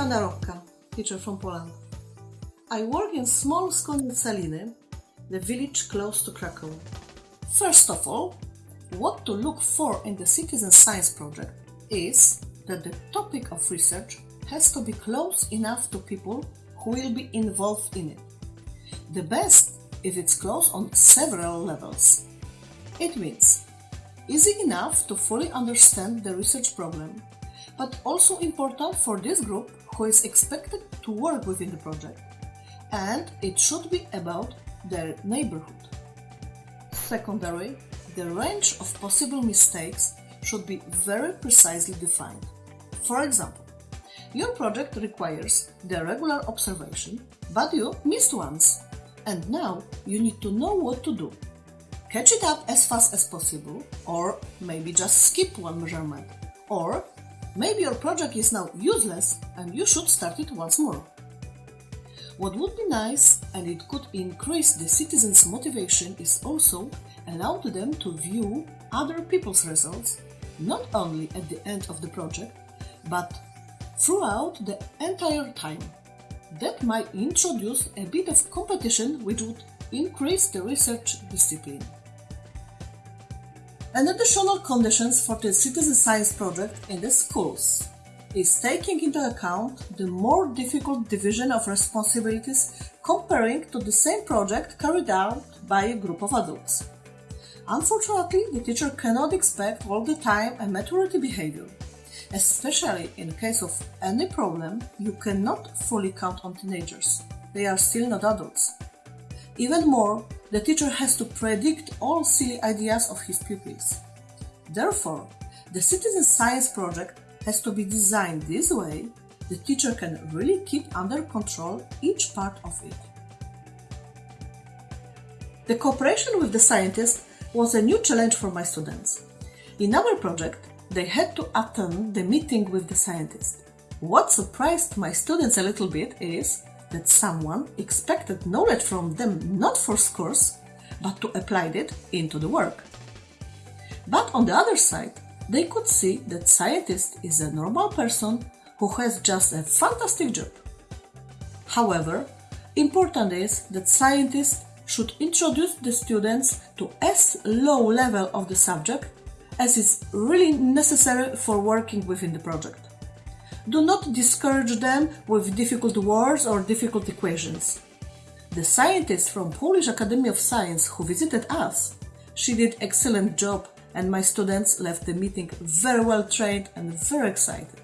Joanna Rocca, teacher from Poland. I work in small school in Saliny, the village close to Krakow. First of all, what to look for in the citizen science project is that the topic of research has to be close enough to people who will be involved in it. The best if it's close on several levels. It means easy enough to fully understand the research problem, but also important for this group who is expected to work within the project. And it should be about their neighborhood. Secondary, the range of possible mistakes should be very precisely defined. For example, your project requires the regular observation, but you missed once, and now you need to know what to do. Catch it up as fast as possible, or maybe just skip one measurement, or maybe your project is now useless and you should start it once more. What would be nice and it could increase the citizens' motivation is also allow them to view other people's results not only at the end of the project but throughout the entire time. That might introduce a bit of competition which would increase the research discipline. An additional conditions for the citizen science project in the schools is taking into account the more difficult division of responsibilities comparing to the same project carried out by a group of adults. Unfortunately, the teacher cannot expect all the time a maturity behavior. Especially in case of any problem, you cannot fully count on teenagers. They are still not adults. Even more, the teacher has to predict all silly ideas of his pupils. Therefore, the citizen science project has to be designed this way the teacher can really keep under control each part of it. The cooperation with the scientist was a new challenge for my students. In our project, they had to attend the meeting with the scientist. What surprised my students a little bit is that someone expected knowledge from them not for scores, but to apply it into the work. But on the other side, they could see that scientist is a normal person who has just a fantastic job. However, important is that scientists should introduce the students to as low level of the subject as is really necessary for working within the project. Do not discourage them with difficult words or difficult equations. The scientist from Polish Academy of Science who visited us, she did excellent job and my students left the meeting very well trained and very excited.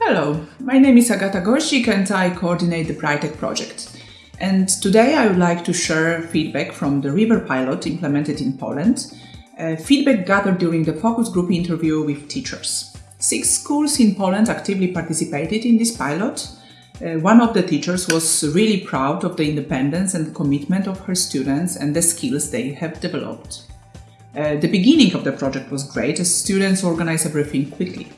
Hello, my name is Agata Gorsik and I coordinate the Brightech project. And today I would like to share feedback from the River pilot implemented in Poland, uh, feedback gathered during the focus group interview with teachers. Six schools in Poland actively participated in this pilot. Uh, one of the teachers was really proud of the independence and commitment of her students and the skills they have developed. Uh, the beginning of the project was great as students organized everything quickly.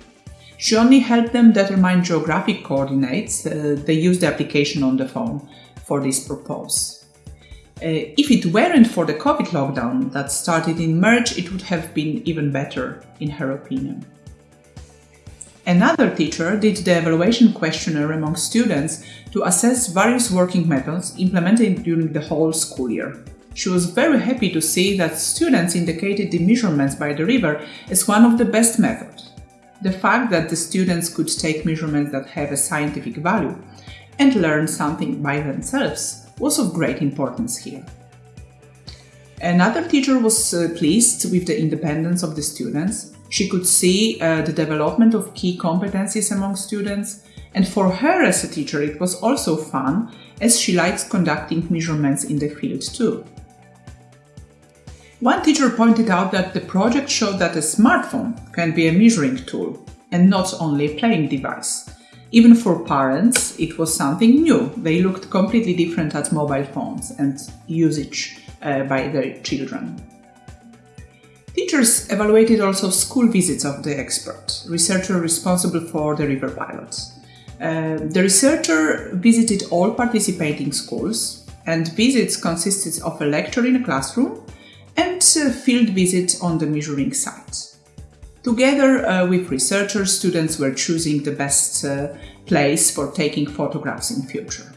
She only helped them determine geographic coordinates. Uh, they used the application on the phone for this purpose. Uh, if it weren't for the COVID lockdown that started in March, it would have been even better, in her opinion. Another teacher did the evaluation questionnaire among students to assess various working methods implemented during the whole school year. She was very happy to see that students indicated the measurements by the river as one of the best methods. The fact that the students could take measurements that have a scientific value and learn something by themselves was of great importance here. Another teacher was uh, pleased with the independence of the students. She could see uh, the development of key competencies among students, and for her as a teacher, it was also fun as she likes conducting measurements in the field too. One teacher pointed out that the project showed that a smartphone can be a measuring tool and not only a playing device. Even for parents, it was something new. They looked completely different at mobile phones and usage uh, by their children. Teachers evaluated also school visits of the expert, researcher responsible for the river pilots. Uh, the researcher visited all participating schools, and visits consisted of a lecture in a classroom and a field visit on the measuring site. Together uh, with researchers, students were choosing the best uh, place for taking photographs in future.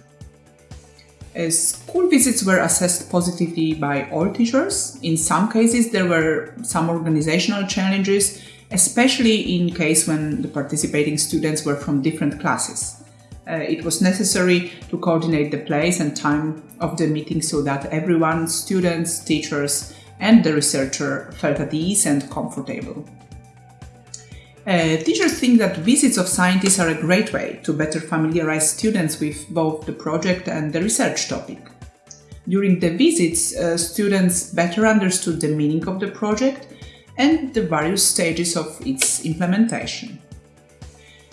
School visits were assessed positively by all teachers. In some cases, there were some organizational challenges, especially in case when the participating students were from different classes. Uh, it was necessary to coordinate the place and time of the meeting so that everyone, students, teachers, and the researcher felt at ease and comfortable. Uh, teachers think that visits of scientists are a great way to better familiarize students with both the project and the research topic. During the visits, uh, students better understood the meaning of the project and the various stages of its implementation.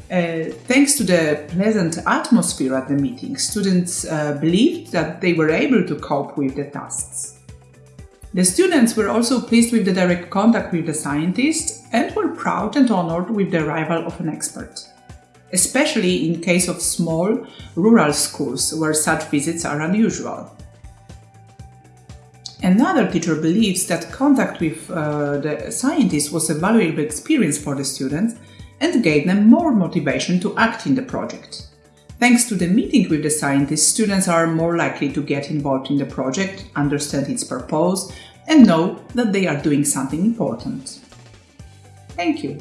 Uh, thanks to the pleasant atmosphere at the meeting, students uh, believed that they were able to cope with the tasks. The students were also pleased with the direct contact with the scientist and were proud and honored with the arrival of an expert. Especially in case of small, rural schools where such visits are unusual. Another teacher believes that contact with uh, the scientist was a valuable experience for the students and gave them more motivation to act in the project. Thanks to the meeting with the scientists, students are more likely to get involved in the project, understand its purpose, and know that they are doing something important. Thank you.